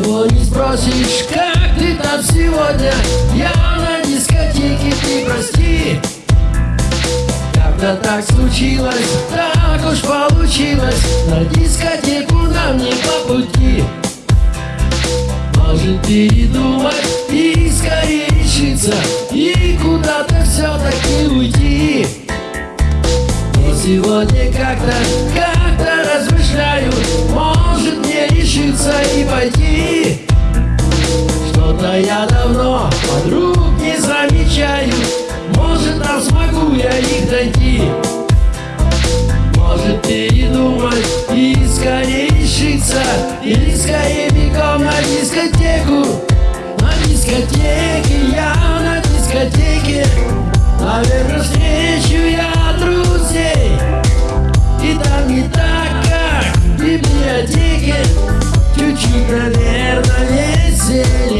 спросишь, как ты там сегодня? Я на дискотеке, ты прости. Когда так случилось, так уж получилось. На дискотеку нам не по пути. Может передумать и скорее решиться дискотеке, я на дискотеке. Наверное встречу я друзей. И там не так, как в библиотеке. Чуть-чуть, наверное, веселей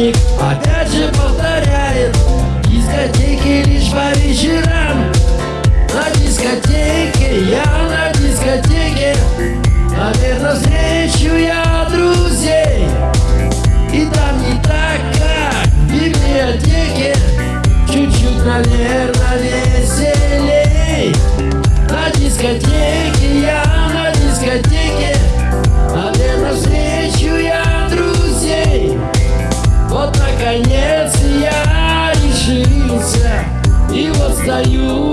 охранник опять же повторяет. Дискотеки лишь по вечерам. На дискотеке, я на дискотеке. Наверное, встречу я друзей. И там не так, как в библиотеке. Чуть-чуть, наверное, веселей. На дискотеке, И вот